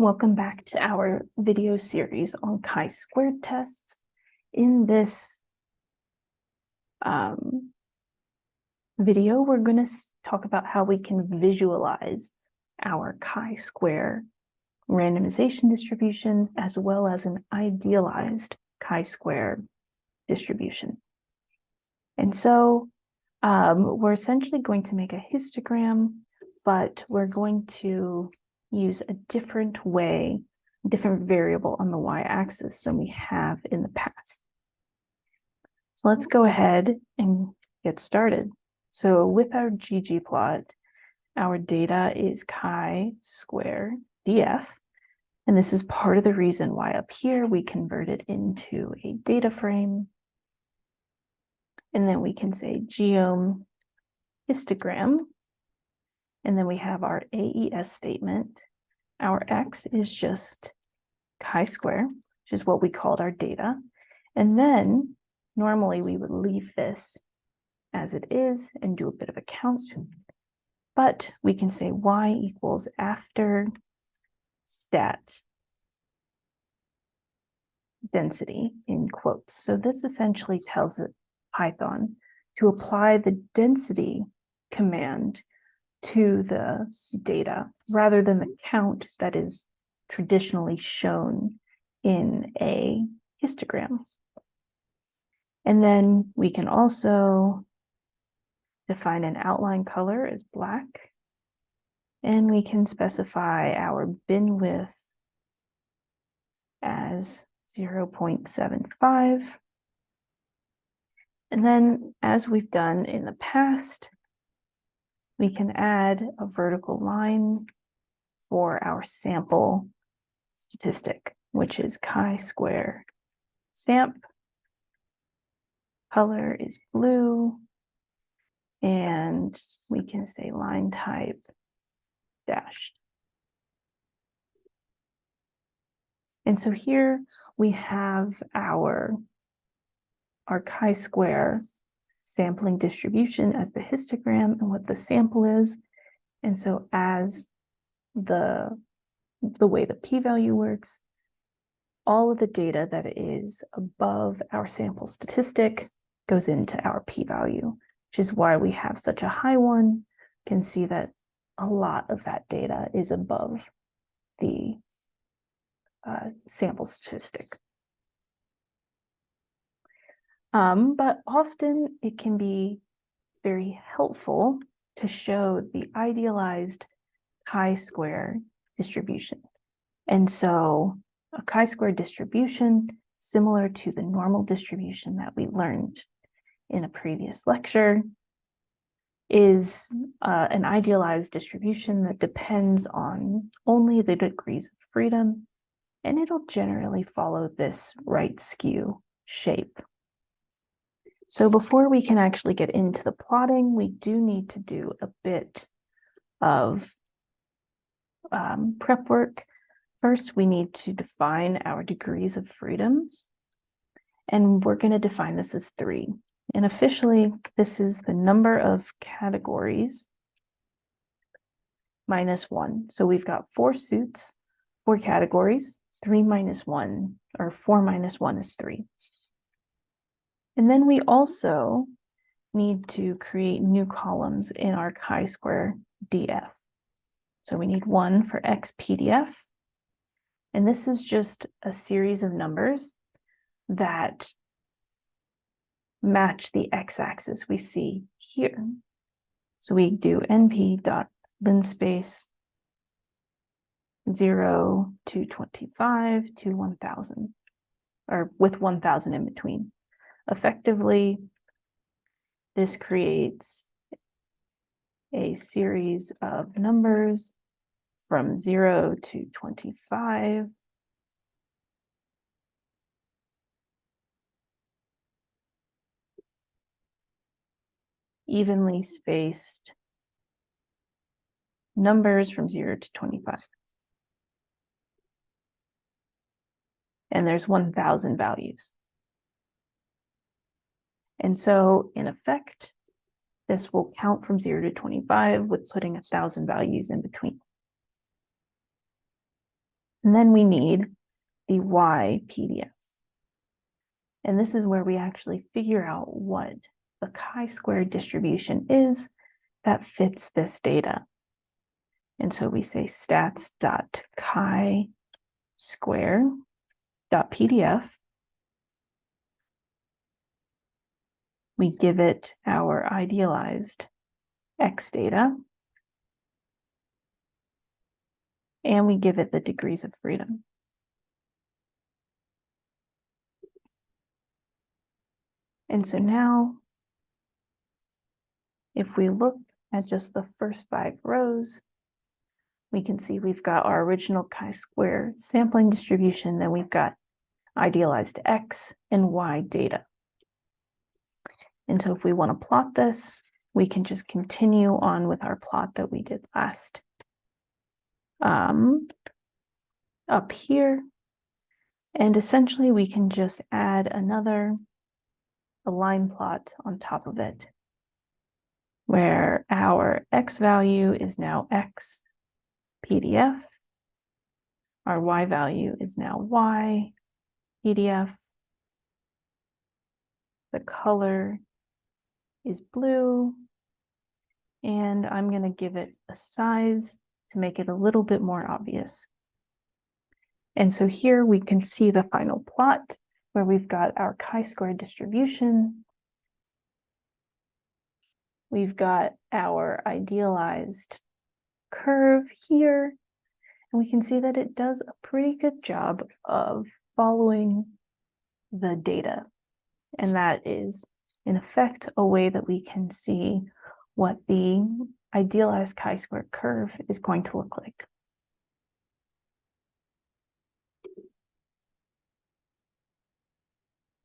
Welcome back to our video series on chi-squared tests. In this um, video, we're going to talk about how we can visualize our chi-square randomization distribution as well as an idealized chi-square distribution. And so um, we're essentially going to make a histogram, but we're going to use a different way, different variable on the y-axis than we have in the past. So let's go ahead and get started. So with our ggplot, our data is chi-square df, and this is part of the reason why up here we convert it into a data frame. And then we can say geom histogram and then we have our AES statement. Our X is just chi-square, which is what we called our data. And then normally we would leave this as it is and do a bit of a count. But we can say Y equals after stat density in quotes. So this essentially tells Python to apply the density command to the data rather than the count that is traditionally shown in a histogram. And then we can also define an outline color as black. And we can specify our bin width as 0.75. And then as we've done in the past, we can add a vertical line for our sample statistic, which is chi-square samp. Color is blue. And we can say line type dashed. And so here we have our, our chi-square sampling distribution as the histogram and what the sample is. And so as the, the way the p-value works, all of the data that is above our sample statistic goes into our p-value, which is why we have such a high one. You can see that a lot of that data is above the uh, sample statistic. Um, but often it can be very helpful to show the idealized chi-square distribution. And so a chi-square distribution, similar to the normal distribution that we learned in a previous lecture, is uh, an idealized distribution that depends on only the degrees of freedom, and it'll generally follow this right skew shape. So before we can actually get into the plotting, we do need to do a bit of um, prep work. First, we need to define our degrees of freedom. And we're going to define this as three. And officially, this is the number of categories minus one. So we've got four suits, four categories, three minus one, or four minus one is three. And then we also need to create new columns in our chi-square df. So we need one for xpdf. And this is just a series of numbers that match the x-axis we see here. So we do np dot linspace 0 to 25 to 1000 or with 1000 in between. Effectively, this creates a series of numbers from 0 to 25. evenly spaced numbers from 0 to 25. And there's 1,000 values. And so in effect, this will count from 0 to 25 with putting a 1,000 values in between. And then we need the Y PDF. And this is where we actually figure out what the chi-square distribution is that fits this data. And so we say stats dot chi square dot PDF. We give it our idealized X data. And we give it the degrees of freedom. And so now, if we look at just the first five rows, we can see we've got our original chi-square sampling distribution, then we've got idealized X and Y data. And so if we want to plot this, we can just continue on with our plot that we did last. Um, up here, and essentially we can just add another a line plot on top of it, where our X value is now X PDF. Our Y value is now Y PDF. The color is blue. And I'm going to give it a size to make it a little bit more obvious. And so here we can see the final plot where we've got our chi-square distribution. We've got our idealized curve here. And we can see that it does a pretty good job of following the data. And that is, in effect, a way that we can see what the idealized chi-square curve is going to look like.